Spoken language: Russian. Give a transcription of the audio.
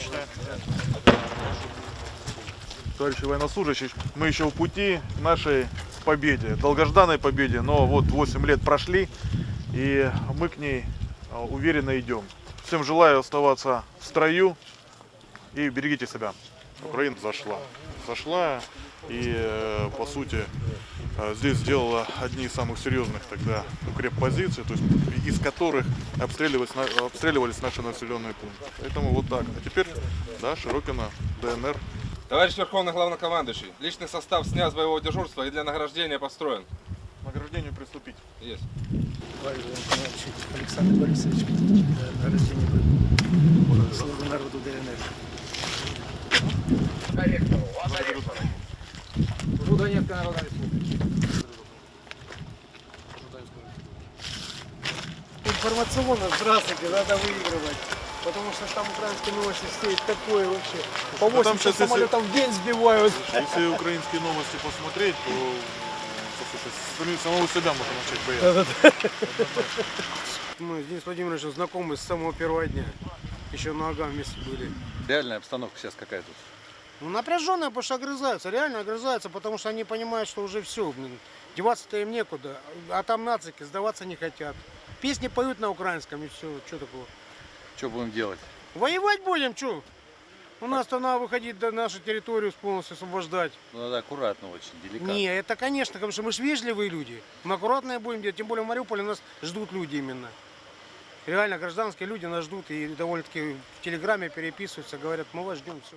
отлично. Товарищи военнослужащие, мы еще в пути нашей победе, долгожданной победе, но вот 8 лет прошли, и мы к ней а, уверенно идем. Всем желаю оставаться в строю и берегите себя. Украина зашла. Зашла и, э, по сути, здесь сделала одни из самых серьезных тогда укреппозиций, то есть из которых обстреливались, обстреливались наши населенные пункты. Поэтому вот так. А теперь, да, Широкино, ДНР. Товарищ Верховный Главнокомандующий, личный состав снят с боевого дежурства и для награждения построен. Награждению приступить. Есть. Товарищ Александр Борисович, э, награждение. Службы народу ДНР. Донецкая Народная Республика. Информационно, здравствуйте, надо выигрывать. Потому что там украинские новости стоит такое вообще. По Ну, там 80 щас, если- самолетов в день сбивают. Если украинские новости посмотреть, то послушай, сами- самого себя можно начать бояться. Мы с Денисом Владимировичем знакомы с самого первого дня. Еще на Ага вместе были. Реальная обстановка сейчас какая тут? Ну, напряженная, потому что огрызаются, реально огрызаются, потому что они понимают, что уже все, деваться-то им некуда, а там нацики сдаваться не хотят. Песни поют на украинском и все, что такого. Что будем делать? Воевать будем, что? У нас-то надо выходить до нашу территорию полностью освобождать. Ну, надо аккуратно очень, деликатно. Не, это конечно, потому что мы же вежливые люди. Мы аккуратные будем делать, тем более в Мариуполе нас ждут люди именно. Реально, гражданские люди нас ждут и довольно-таки в Телеграме переписываются, говорят, мы вас ждем, все.